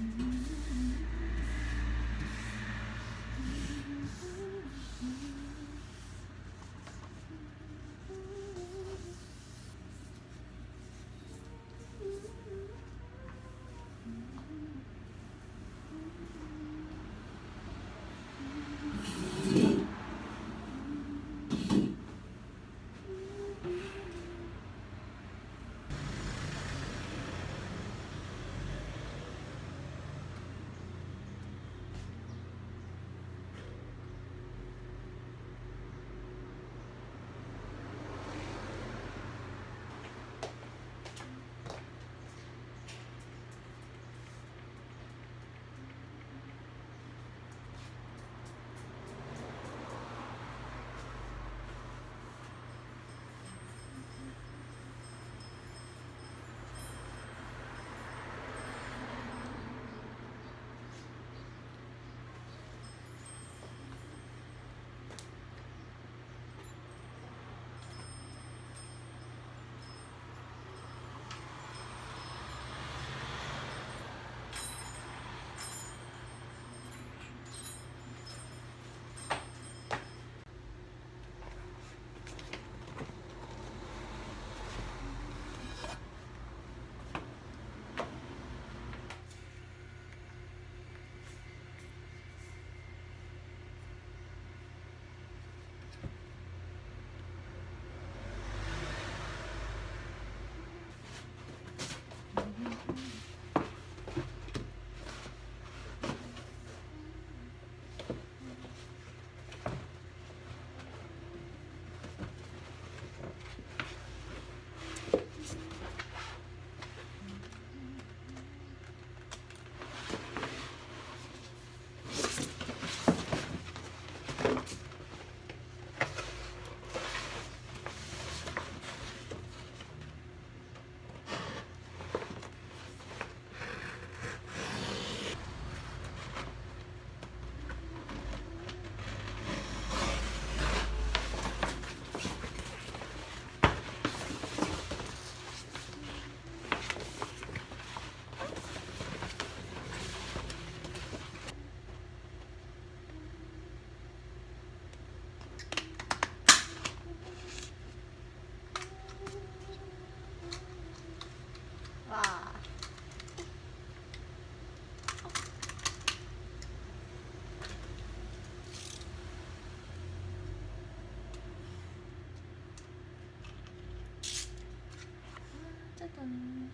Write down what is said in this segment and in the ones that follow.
Mm-hmm. 짜잔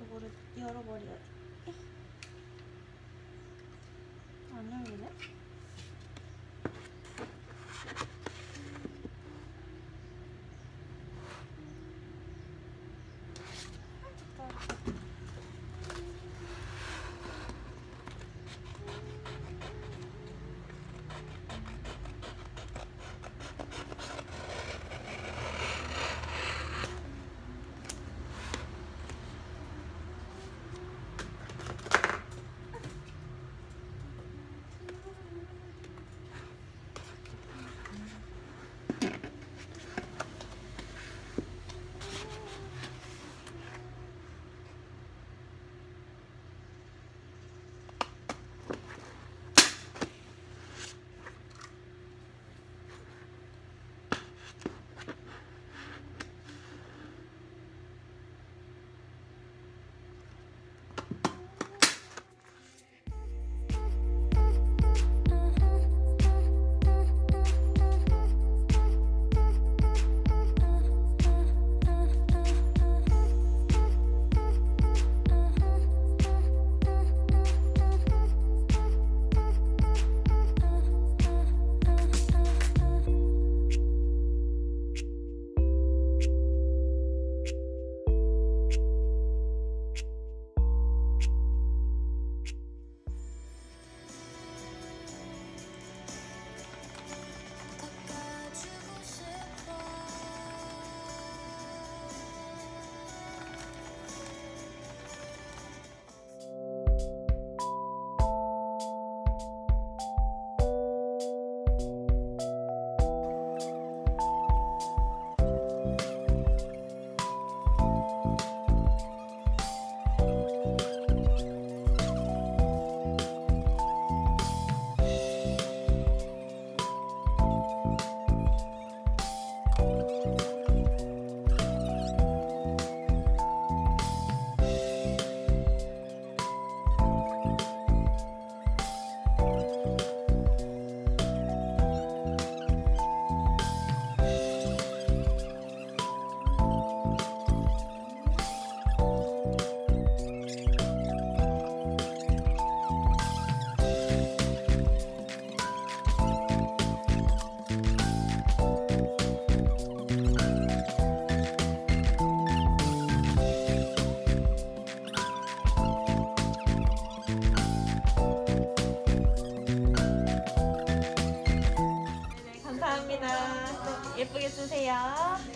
요거를 열어버려야지. 주세요.